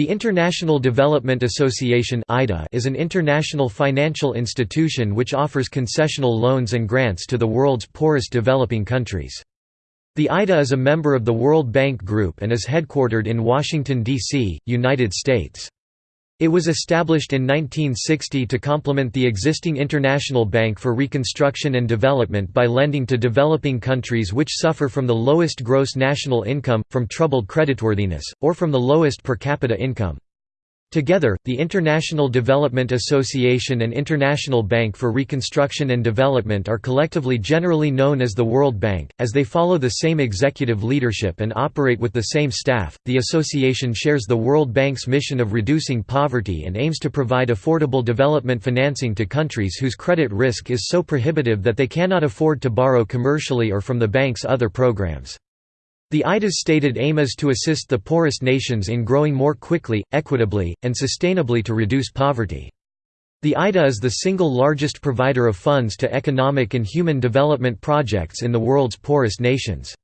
The International Development Association is an international financial institution which offers concessional loans and grants to the world's poorest developing countries. The IDA is a member of the World Bank Group and is headquartered in Washington, D.C., United States. It was established in 1960 to complement the existing International Bank for Reconstruction and Development by lending to developing countries which suffer from the lowest gross national income, from troubled creditworthiness, or from the lowest per capita income. Together, the International Development Association and International Bank for Reconstruction and Development are collectively generally known as the World Bank, as they follow the same executive leadership and operate with the same staff. The association shares the World Bank's mission of reducing poverty and aims to provide affordable development financing to countries whose credit risk is so prohibitive that they cannot afford to borrow commercially or from the bank's other programs. The IDA's stated aim is to assist the poorest nations in growing more quickly, equitably, and sustainably to reduce poverty. The IDA is the single largest provider of funds to economic and human development projects in the world's poorest nations.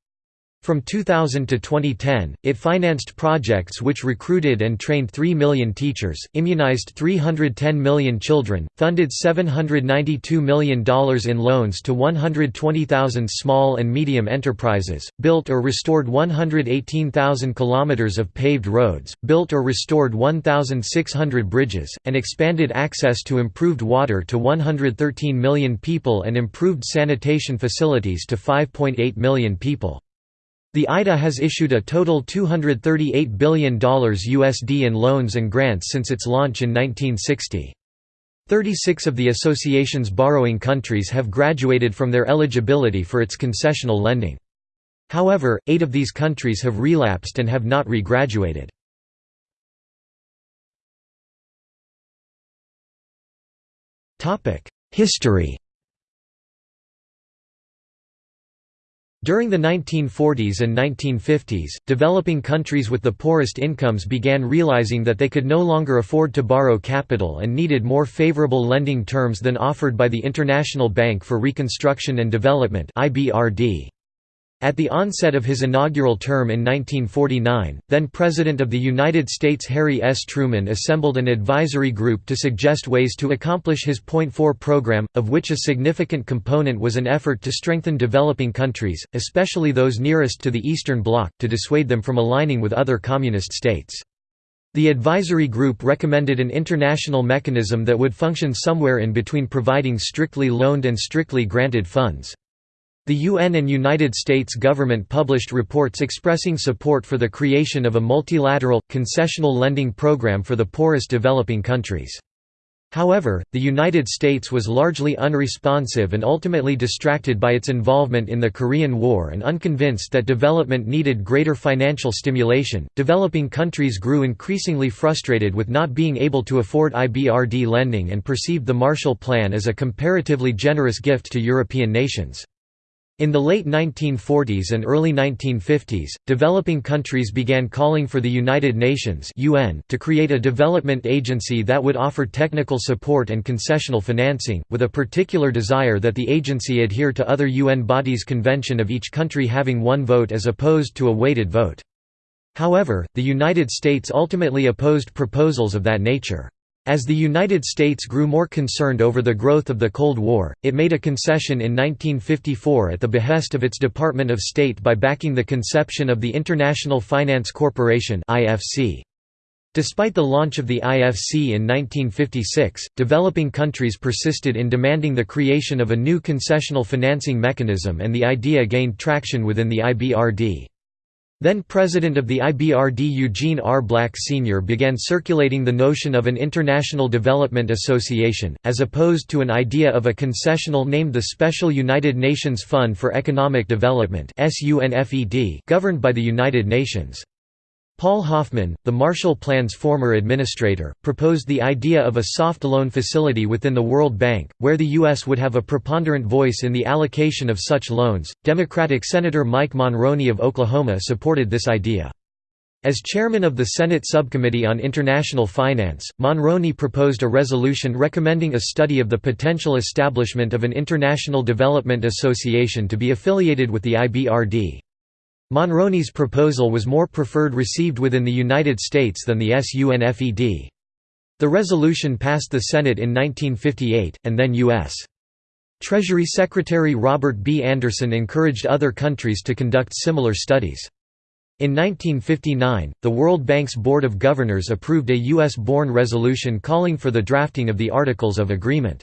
From 2000 to 2010, it financed projects which recruited and trained 3 million teachers, immunized 310 million children, funded $792 million in loans to 120,000 small and medium enterprises, built or restored 118,000 kilometers of paved roads, built or restored 1,600 bridges, and expanded access to improved water to 113 million people and improved sanitation facilities to 5.8 million people. The IDA has issued a total $238 billion USD in loans and grants since its launch in 1960. 36 of the association's borrowing countries have graduated from their eligibility for its concessional lending. However, eight of these countries have relapsed and have not re-graduated. History During the 1940s and 1950s, developing countries with the poorest incomes began realizing that they could no longer afford to borrow capital and needed more favorable lending terms than offered by the International Bank for Reconstruction and Development (IBRD). At the onset of his inaugural term in 1949, then President of the United States Harry S. Truman assembled an advisory group to suggest ways to accomplish his Point Four program, of which a significant component was an effort to strengthen developing countries, especially those nearest to the Eastern Bloc, to dissuade them from aligning with other communist states. The advisory group recommended an international mechanism that would function somewhere in between providing strictly loaned and strictly granted funds. The UN and United States government published reports expressing support for the creation of a multilateral, concessional lending program for the poorest developing countries. However, the United States was largely unresponsive and ultimately distracted by its involvement in the Korean War and unconvinced that development needed greater financial stimulation. Developing countries grew increasingly frustrated with not being able to afford IBRD lending and perceived the Marshall Plan as a comparatively generous gift to European nations. In the late 1940s and early 1950s, developing countries began calling for the United Nations (UN) to create a development agency that would offer technical support and concessional financing, with a particular desire that the agency adhere to other UN bodies' convention of each country having one vote as opposed to a weighted vote. However, the United States ultimately opposed proposals of that nature. As the United States grew more concerned over the growth of the Cold War, it made a concession in 1954 at the behest of its Department of State by backing the conception of the International Finance Corporation Despite the launch of the IFC in 1956, developing countries persisted in demanding the creation of a new concessional financing mechanism and the idea gained traction within the IBRD. Then President of the IBRD Eugene R. Black Sr. began circulating the notion of an International Development Association, as opposed to an idea of a concessional named the Special United Nations Fund for Economic Development governed by the United Nations. Paul Hoffman, the Marshall Plan's former administrator, proposed the idea of a soft loan facility within the World Bank, where the U.S. would have a preponderant voice in the allocation of such loans. Democratic Senator Mike Monroney of Oklahoma supported this idea. As chairman of the Senate Subcommittee on International Finance, Monroney proposed a resolution recommending a study of the potential establishment of an International Development Association to be affiliated with the IBRD. Monroney's proposal was more preferred received within the United States than the SUNFED. The resolution passed the Senate in 1958, and then U.S. Treasury Secretary Robert B. Anderson encouraged other countries to conduct similar studies. In 1959, the World Bank's Board of Governors approved a U.S.-born resolution calling for the drafting of the Articles of Agreement.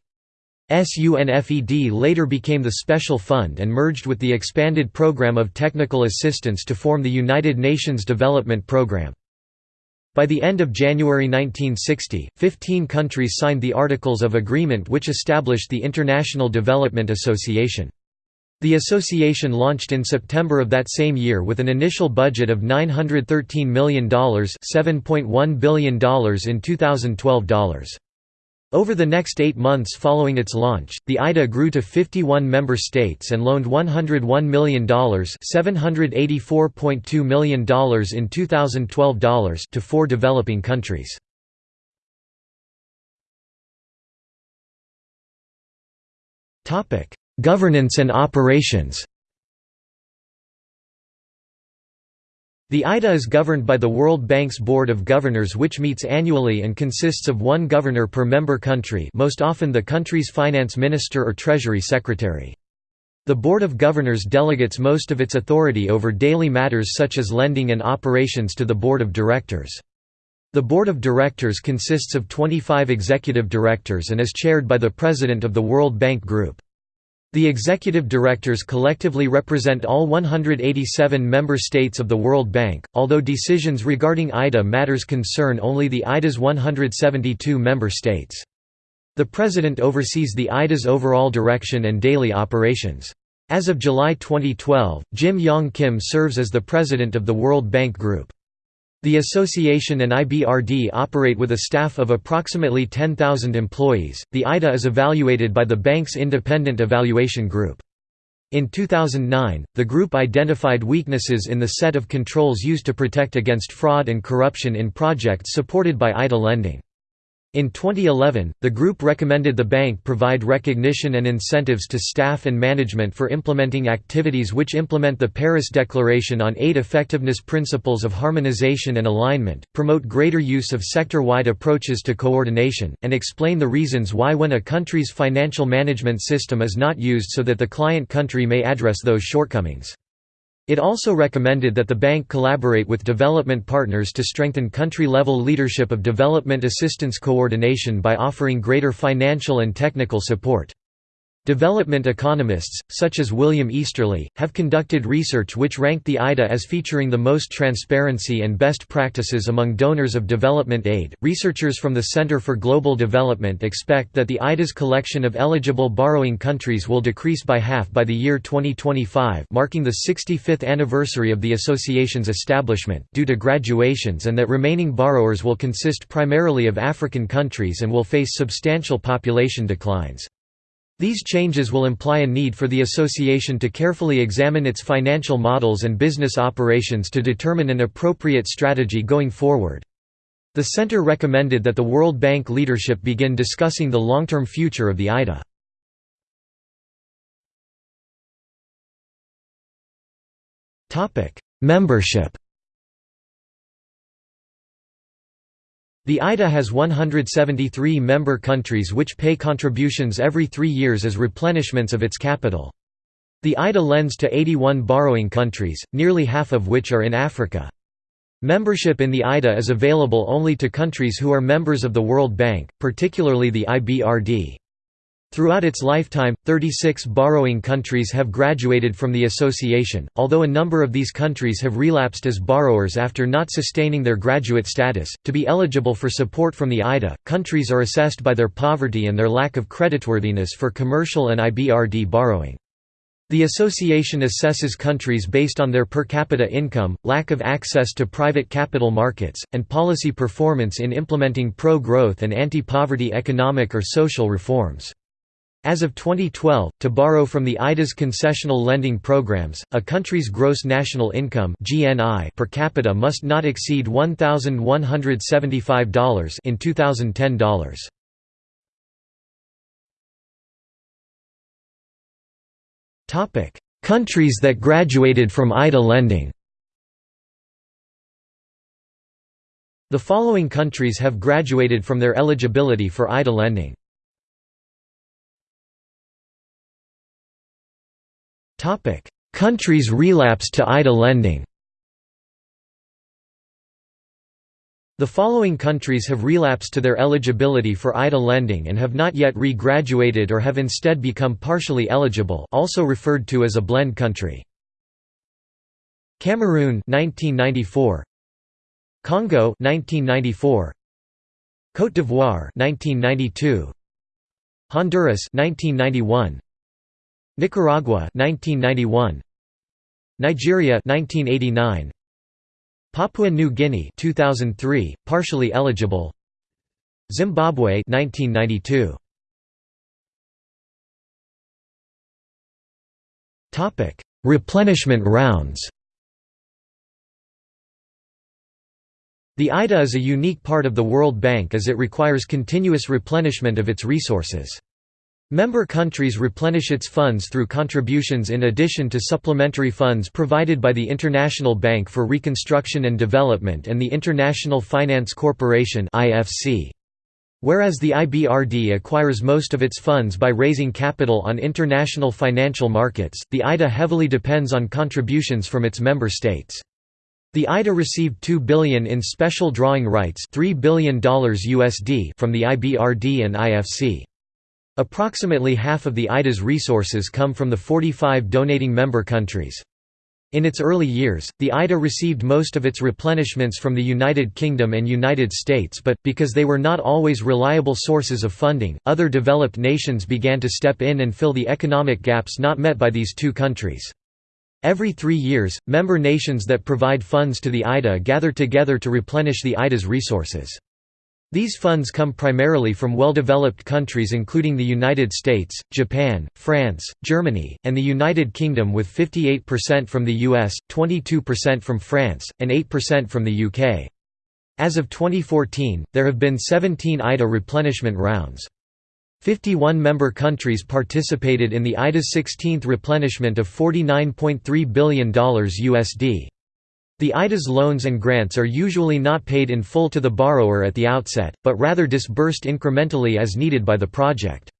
SUNFED later became the Special Fund and merged with the expanded Program of Technical Assistance to form the United Nations Development Programme. By the end of January 1960, 15 countries signed the Articles of Agreement which established the International Development Association. The association launched in September of that same year with an initial budget of $913 million $7.1 billion in 2012 dollars. Over the next eight months following its launch, the IDA grew to 51 member states and loaned $101 million $784.2 million in 2012 dollars to four developing countries. Governance and operations The IDA is governed by the World Bank's Board of Governors which meets annually and consists of one governor per member country most often the country's finance minister or treasury secretary. The Board of Governors delegates most of its authority over daily matters such as lending and operations to the Board of Directors. The Board of Directors consists of 25 executive directors and is chaired by the President of the World Bank Group. The executive directors collectively represent all 187 member states of the World Bank, although decisions regarding IDA matters concern only the IDA's 172 member states. The President oversees the IDA's overall direction and daily operations. As of July 2012, Jim Yong Kim serves as the President of the World Bank Group. The association and IBRD operate with a staff of approximately 10,000 employees. The IDA is evaluated by the bank's independent evaluation group. In 2009, the group identified weaknesses in the set of controls used to protect against fraud and corruption in projects supported by IDA lending. In 2011, the group recommended the bank provide recognition and incentives to staff and management for implementing activities which implement the Paris Declaration on Aid Effectiveness principles of harmonization and alignment, promote greater use of sector-wide approaches to coordination, and explain the reasons why when a country's financial management system is not used so that the client country may address those shortcomings. It also recommended that the bank collaborate with development partners to strengthen country-level leadership of development assistance coordination by offering greater financial and technical support. Development economists, such as William Easterly, have conducted research which ranked the IDA as featuring the most transparency and best practices among donors of development aid. Researchers from the Center for Global Development expect that the IDA's collection of eligible borrowing countries will decrease by half by the year 2025, marking the 65th anniversary of the association's establishment, due to graduations, and that remaining borrowers will consist primarily of African countries and will face substantial population declines. These changes will imply a need for the association to carefully examine its financial models and business operations to determine an appropriate strategy going forward. The center recommended that the World Bank leadership begin discussing the long-term future of the IDA. Membership The IDA has 173 member countries which pay contributions every three years as replenishments of its capital. The IDA lends to 81 borrowing countries, nearly half of which are in Africa. Membership in the IDA is available only to countries who are members of the World Bank, particularly the IBRD. Throughout its lifetime, 36 borrowing countries have graduated from the association, although a number of these countries have relapsed as borrowers after not sustaining their graduate status. To be eligible for support from the IDA, countries are assessed by their poverty and their lack of creditworthiness for commercial and IBRD borrowing. The association assesses countries based on their per capita income, lack of access to private capital markets, and policy performance in implementing pro-growth and anti-poverty economic or social reforms. As of 2012, to borrow from the IDA's concessional lending programs, a country's gross national income (GNI) per capita must not exceed $1,175 in 2010 dollars. Topic: Countries that graduated from IDA lending The following countries have graduated from their eligibility for IDA lending. Countries relapse to IDA lending. The following countries have relapsed to their eligibility for IDA lending and have not yet re-graduated or have instead become partially eligible also referred to as a blend country. Cameroon 1994 Congo 1994 Côte d'Ivoire 1992 Honduras 1991 Nicaragua 1991 Nigeria 1989 Papua New Guinea 2003 partially eligible. Zimbabwe 1992 Topic Replenishment rounds. The IDA is a unique part of the World Bank as it requires continuous replenishment of its resources. Member countries replenish its funds through contributions in addition to supplementary funds provided by the International Bank for Reconstruction and Development and the International Finance Corporation Whereas the IBRD acquires most of its funds by raising capital on international financial markets, the IDA heavily depends on contributions from its member states. The IDA received 2 billion in special drawing rights $3 billion USD from the IBRD and IFC. Approximately half of the IDA's resources come from the 45 donating member countries. In its early years, the IDA received most of its replenishments from the United Kingdom and United States but, because they were not always reliable sources of funding, other developed nations began to step in and fill the economic gaps not met by these two countries. Every three years, member nations that provide funds to the IDA gather together to replenish the IDA's resources. These funds come primarily from well-developed countries including the United States, Japan, France, Germany, and the United Kingdom with 58% from the US, 22% from France, and 8% from the UK. As of 2014, there have been 17 IDA replenishment rounds. 51 member countries participated in the IDA's 16th replenishment of $49.3 billion USD. The IDA's loans and grants are usually not paid in full to the borrower at the outset, but rather disbursed incrementally as needed by the project.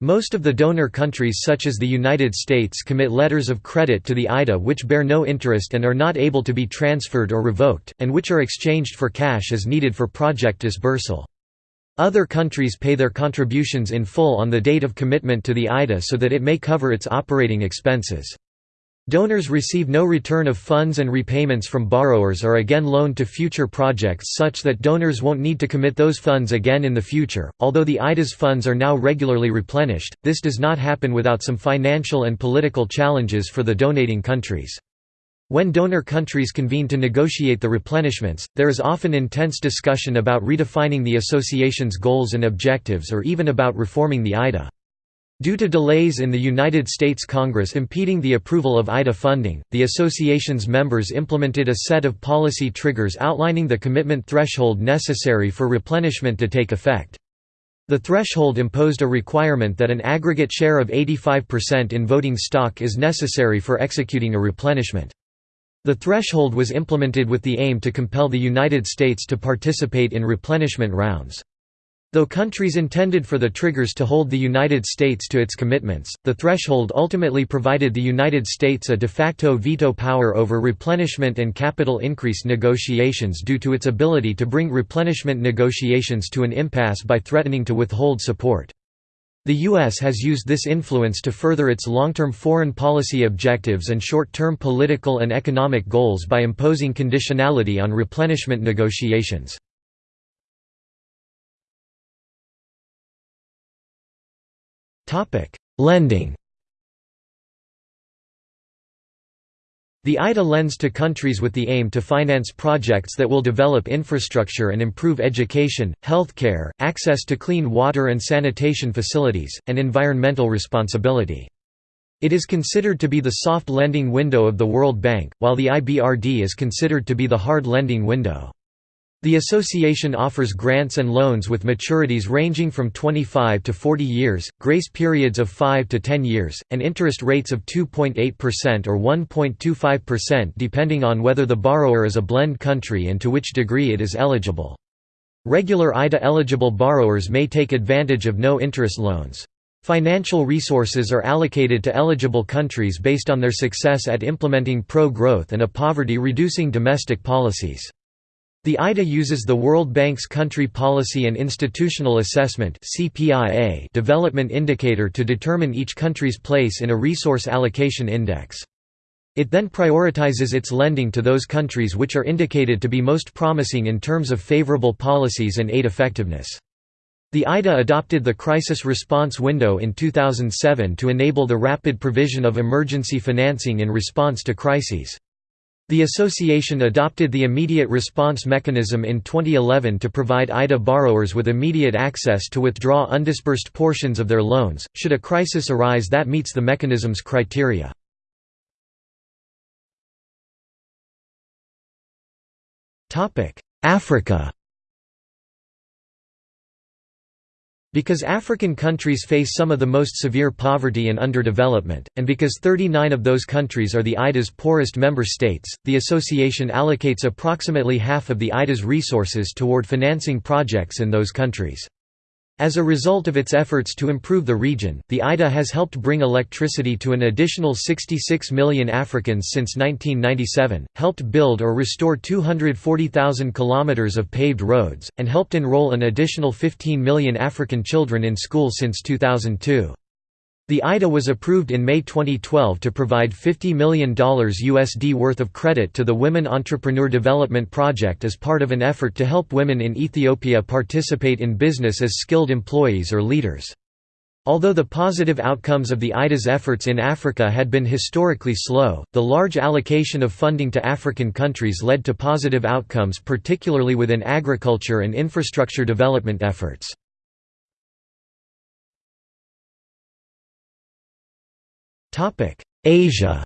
Most of the donor countries such as the United States commit letters of credit to the IDA which bear no interest and are not able to be transferred or revoked, and which are exchanged for cash as needed for project disbursal. Other countries pay their contributions in full on the date of commitment to the IDA so that it may cover its operating expenses. Donors receive no return of funds and repayments from borrowers are again loaned to future projects such that donors won't need to commit those funds again in the future. Although the IDA's funds are now regularly replenished, this does not happen without some financial and political challenges for the donating countries. When donor countries convene to negotiate the replenishments, there is often intense discussion about redefining the association's goals and objectives or even about reforming the IDA. Due to delays in the United States Congress impeding the approval of IDA funding, the association's members implemented a set of policy triggers outlining the commitment threshold necessary for replenishment to take effect. The threshold imposed a requirement that an aggregate share of 85% in voting stock is necessary for executing a replenishment. The threshold was implemented with the aim to compel the United States to participate in replenishment rounds. Though countries intended for the triggers to hold the United States to its commitments, the threshold ultimately provided the United States a de facto veto power over replenishment and capital increase negotiations due to its ability to bring replenishment negotiations to an impasse by threatening to withhold support. The U.S. has used this influence to further its long-term foreign policy objectives and short-term political and economic goals by imposing conditionality on replenishment negotiations. Lending The IDA lends to countries with the aim to finance projects that will develop infrastructure and improve education, healthcare, access to clean water and sanitation facilities, and environmental responsibility. It is considered to be the soft lending window of the World Bank, while the IBRD is considered to be the hard lending window. The association offers grants and loans with maturities ranging from 25 to 40 years, grace periods of 5 to 10 years, and interest rates of 2.8% or 1.25% depending on whether the borrower is a blend country and to which degree it is eligible. Regular IDA-eligible borrowers may take advantage of no-interest loans. Financial resources are allocated to eligible countries based on their success at implementing pro-growth and a poverty-reducing domestic policies. The IDA uses the World Bank's Country Policy and Institutional Assessment development indicator to determine each country's place in a resource allocation index. It then prioritizes its lending to those countries which are indicated to be most promising in terms of favorable policies and aid effectiveness. The IDA adopted the Crisis Response Window in 2007 to enable the rapid provision of emergency financing in response to crises. The association adopted the Immediate Response Mechanism in 2011 to provide IDA borrowers with immediate access to withdraw undisbursed portions of their loans, should a crisis arise that meets the mechanism's criteria. Africa Because African countries face some of the most severe poverty and underdevelopment, and because 39 of those countries are the IDA's poorest member states, the association allocates approximately half of the IDA's resources toward financing projects in those countries. As a result of its efforts to improve the region, the IDA has helped bring electricity to an additional 66 million Africans since 1997, helped build or restore 240,000 kilometers of paved roads, and helped enroll an additional 15 million African children in school since 2002. The IDA was approved in May 2012 to provide $50 million USD worth of credit to the Women Entrepreneur Development Project as part of an effort to help women in Ethiopia participate in business as skilled employees or leaders. Although the positive outcomes of the IDA's efforts in Africa had been historically slow, the large allocation of funding to African countries led to positive outcomes particularly within agriculture and infrastructure development efforts. Asia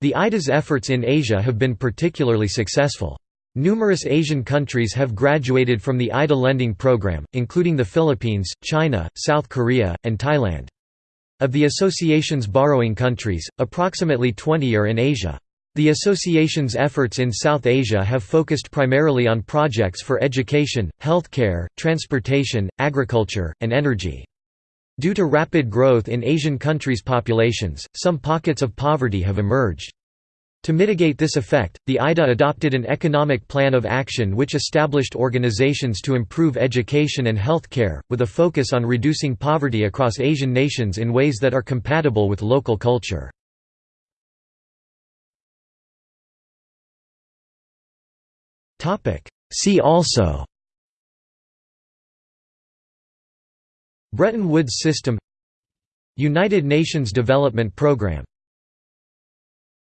The IDA's efforts in Asia have been particularly successful. Numerous Asian countries have graduated from the IDA lending program, including the Philippines, China, South Korea, and Thailand. Of the association's borrowing countries, approximately 20 are in Asia. The association's efforts in South Asia have focused primarily on projects for education, healthcare, transportation, agriculture, and energy. Due to rapid growth in Asian countries' populations, some pockets of poverty have emerged. To mitigate this effect, the IDA adopted an economic plan of action which established organizations to improve education and health care, with a focus on reducing poverty across Asian nations in ways that are compatible with local culture. See also Bretton Woods system United Nations Development Programme